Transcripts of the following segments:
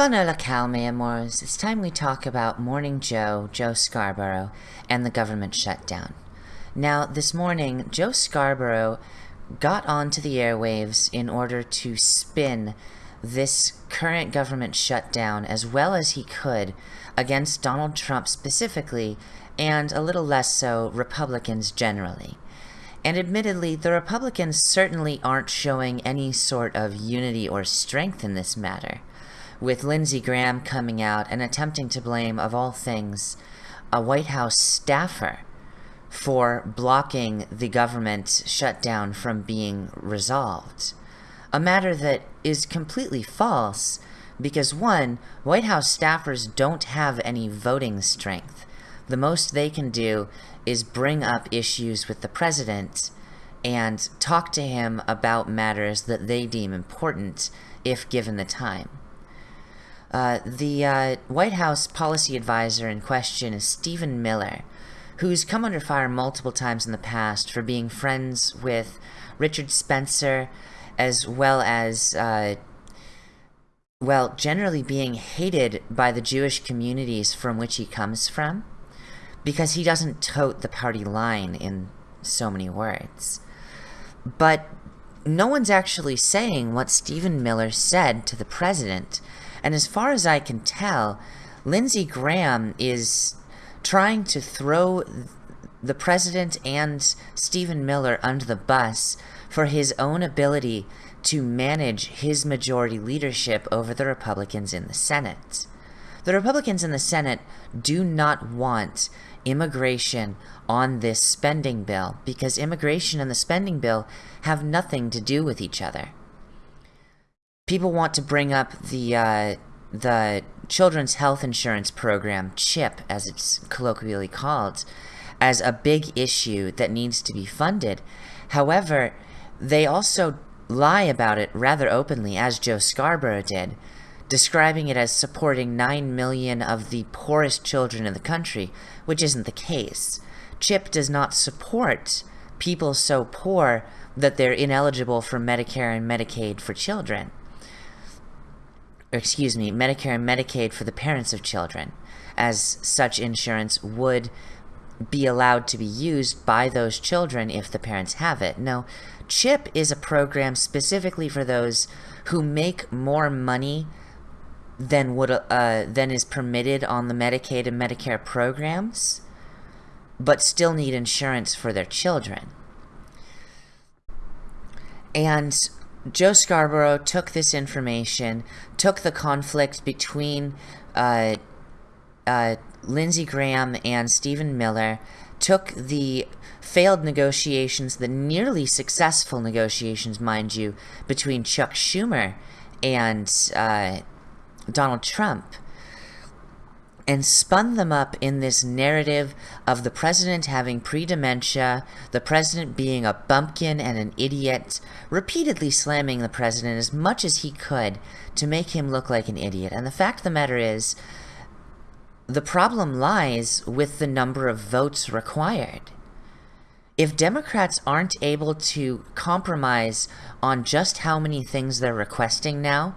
Bonne calme, amours. It's time we talk about Morning Joe, Joe Scarborough, and the government shutdown. Now, this morning, Joe Scarborough got onto the airwaves in order to spin this current government shutdown as well as he could against Donald Trump specifically, and a little less so Republicans generally. And admittedly, the Republicans certainly aren't showing any sort of unity or strength in this matter, with Lindsey Graham coming out and attempting to blame, of all things, a White House staffer for blocking the government shutdown from being resolved. A matter that is completely false because one, White House staffers don't have any voting strength. The most they can do is bring up issues with the president and talk to him about matters that they deem important if given the time. Uh, the uh, White House policy advisor in question is Stephen Miller, who's come under fire multiple times in the past for being friends with Richard Spencer, as well as, uh, well, generally being hated by the Jewish communities from which he comes from, because he doesn't tote the party line in so many words. But no one's actually saying what Stephen Miller said to the president, and as far as I can tell, Lindsey Graham is trying to throw the president and Stephen Miller under the bus for his own ability to manage his majority leadership over the Republicans in the Senate. The Republicans in the Senate do not want immigration on this spending bill because immigration and the spending bill have nothing to do with each other. People want to bring up the uh, the Children's Health Insurance Program, CHIP as it's colloquially called, as a big issue that needs to be funded. However, they also lie about it rather openly, as Joe Scarborough did, describing it as supporting 9 million of the poorest children in the country, which isn't the case. CHIP does not support people so poor that they're ineligible for Medicare and Medicaid for children excuse me, Medicare and Medicaid for the parents of children, as such insurance would be allowed to be used by those children if the parents have it. No, CHIP is a program specifically for those who make more money than would uh, than is permitted on the Medicaid and Medicare programs, but still need insurance for their children. And Joe Scarborough took this information, took the conflict between uh, uh, Lindsey Graham and Stephen Miller, took the failed negotiations, the nearly successful negotiations, mind you, between Chuck Schumer and uh, Donald Trump, and spun them up in this narrative of the president having pre-dementia, the president being a bumpkin and an idiot, repeatedly slamming the president as much as he could to make him look like an idiot. And the fact of the matter is, the problem lies with the number of votes required. If Democrats aren't able to compromise on just how many things they're requesting now,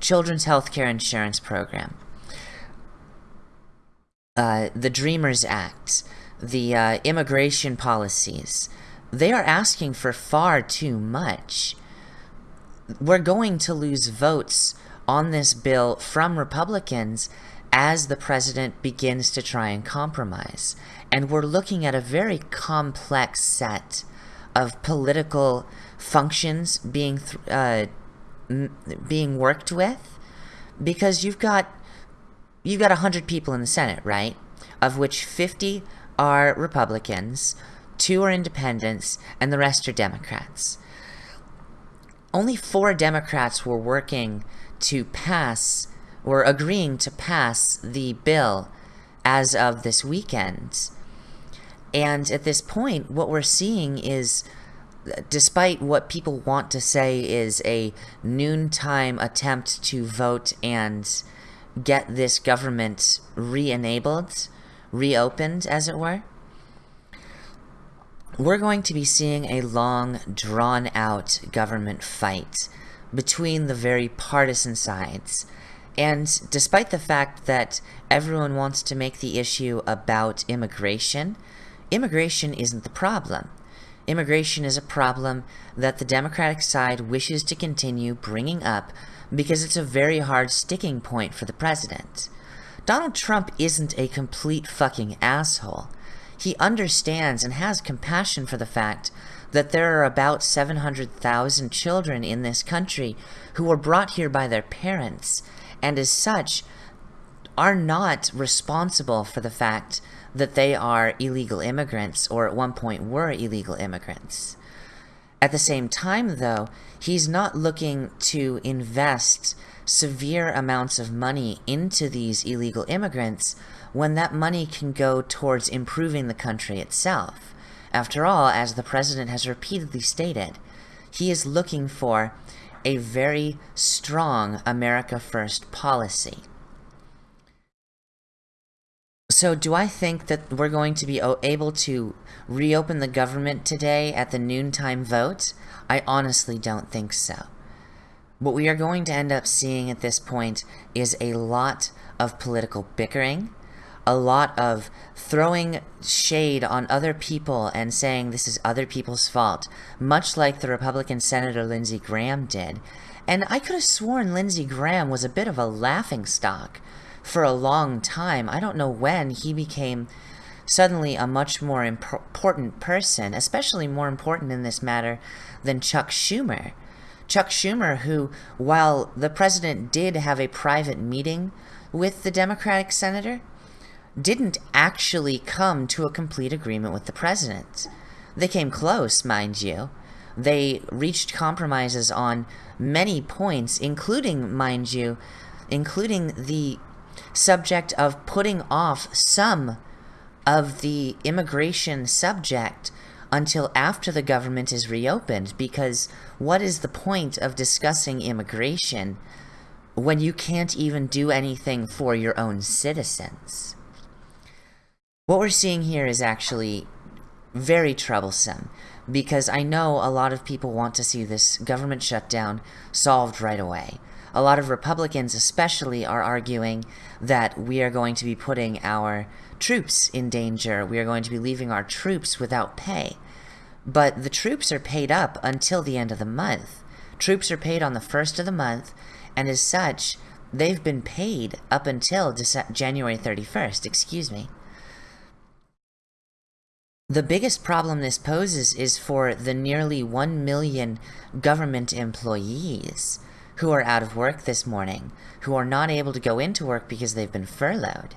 children's health care insurance program, uh, the Dreamers Act, the uh, immigration policies, they are asking for far too much. We're going to lose votes on this bill from Republicans as the president begins to try and compromise. And we're looking at a very complex set of political functions being uh, being worked with because you've got you've got 100 people in the Senate, right? Of which 50 are Republicans, two are independents, and the rest are Democrats. Only four Democrats were working to pass, were agreeing to pass the bill as of this weekend. And at this point, what we're seeing is, despite what people want to say is a noontime attempt to vote and get this government re-enabled, reopened, as it were, we're going to be seeing a long, drawn-out government fight between the very partisan sides. And despite the fact that everyone wants to make the issue about immigration, immigration isn't the problem. Immigration is a problem that the Democratic side wishes to continue bringing up because it's a very hard sticking point for the president. Donald Trump isn't a complete fucking asshole. He understands and has compassion for the fact that there are about 700,000 children in this country who were brought here by their parents, and as such, are not responsible for the fact that they are illegal immigrants or at one point were illegal immigrants. At the same time, though, he's not looking to invest severe amounts of money into these illegal immigrants when that money can go towards improving the country itself. After all, as the president has repeatedly stated, he is looking for a very strong America First policy. So do I think that we're going to be able to reopen the government today at the noontime vote? I honestly don't think so. What we are going to end up seeing at this point is a lot of political bickering, a lot of throwing shade on other people and saying this is other people's fault, much like the Republican Senator Lindsey Graham did. And I could have sworn Lindsey Graham was a bit of a laughing stock for a long time. I don't know when he became suddenly a much more imp important person, especially more important in this matter than Chuck Schumer. Chuck Schumer, who, while the president did have a private meeting with the Democratic senator, didn't actually come to a complete agreement with the president. They came close, mind you. They reached compromises on many points, including, mind you, including the subject of putting off some of the immigration subject until after the government is reopened because what is the point of discussing immigration when you can't even do anything for your own citizens? What we're seeing here is actually very troublesome because I know a lot of people want to see this government shutdown solved right away. A lot of Republicans especially are arguing that we are going to be putting our troops in danger. We are going to be leaving our troops without pay. But the troops are paid up until the end of the month. Troops are paid on the first of the month, and as such, they've been paid up until January 31st, excuse me. The biggest problem this poses is for the nearly 1 million government employees who are out of work this morning, who are not able to go into work because they've been furloughed.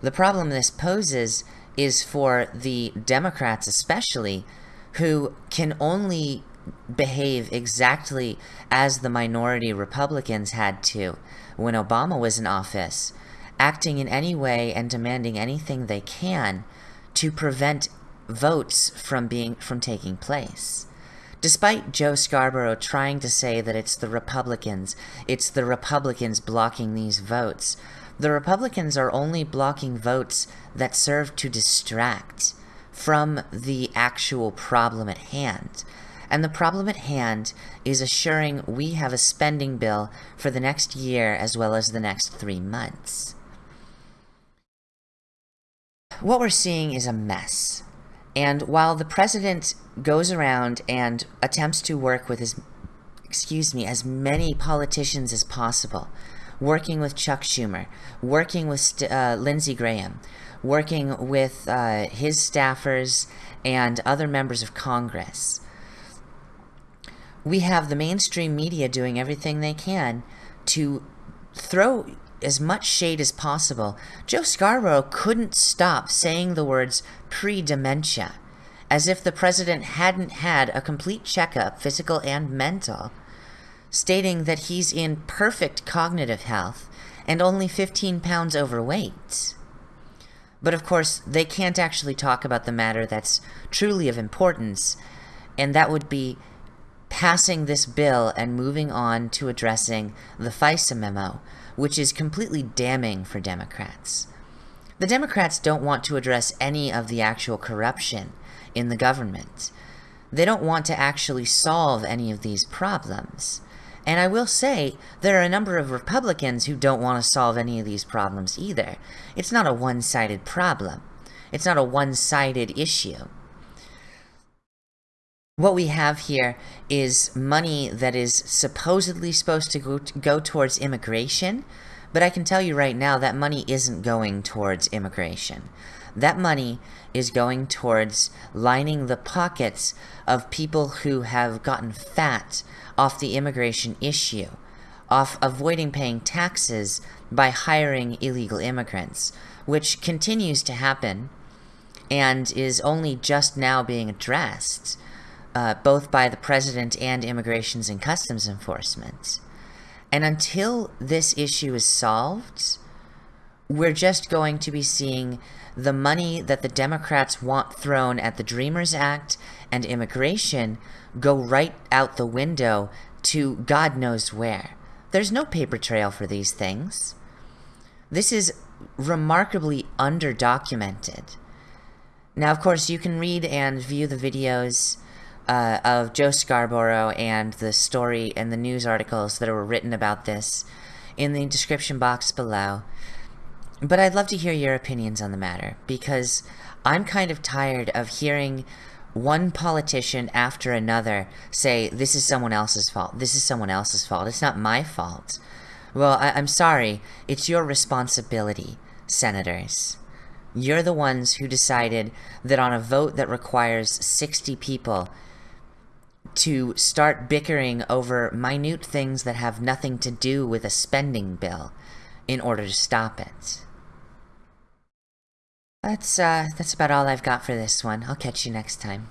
The problem this poses is for the Democrats especially, who can only behave exactly as the minority Republicans had to when Obama was in office, acting in any way and demanding anything they can to prevent votes from being from taking place. Despite Joe Scarborough trying to say that it's the Republicans, it's the Republicans blocking these votes, the Republicans are only blocking votes that serve to distract from the actual problem at hand. And the problem at hand is assuring we have a spending bill for the next year as well as the next three months. What we're seeing is a mess. And while the president goes around and attempts to work with his, excuse me, as many politicians as possible, working with Chuck Schumer, working with uh, Lindsey Graham, working with uh, his staffers and other members of Congress. We have the mainstream media doing everything they can to throw as much shade as possible, Joe Scarborough couldn't stop saying the words pre-dementia, as if the president hadn't had a complete checkup, physical and mental, stating that he's in perfect cognitive health and only 15 pounds overweight. But of course, they can't actually talk about the matter that's truly of importance, and that would be passing this bill and moving on to addressing the FISA memo, which is completely damning for Democrats. The Democrats don't want to address any of the actual corruption in the government. They don't want to actually solve any of these problems. And I will say, there are a number of Republicans who don't want to solve any of these problems either. It's not a one-sided problem. It's not a one-sided issue. What we have here is money that is supposedly supposed to go, go towards immigration, but I can tell you right now that money isn't going towards immigration. That money is going towards lining the pockets of people who have gotten fat off the immigration issue, off avoiding paying taxes by hiring illegal immigrants, which continues to happen and is only just now being addressed, uh, both by the President and Immigrations and Customs Enforcement. And until this issue is solved, we're just going to be seeing the money that the Democrats want thrown at the Dreamers Act and immigration go right out the window to God knows where. There's no paper trail for these things. This is remarkably underdocumented. Now, of course, you can read and view the videos uh, of Joe Scarborough and the story and the news articles that were written about this in the description box below. But I'd love to hear your opinions on the matter, because I'm kind of tired of hearing one politician after another say, this is someone else's fault, this is someone else's fault, it's not my fault. Well, I am sorry, it's your responsibility, senators. You're the ones who decided that on a vote that requires 60 people to start bickering over minute things that have nothing to do with a spending bill in order to stop it. That's, uh, that's about all I've got for this one. I'll catch you next time.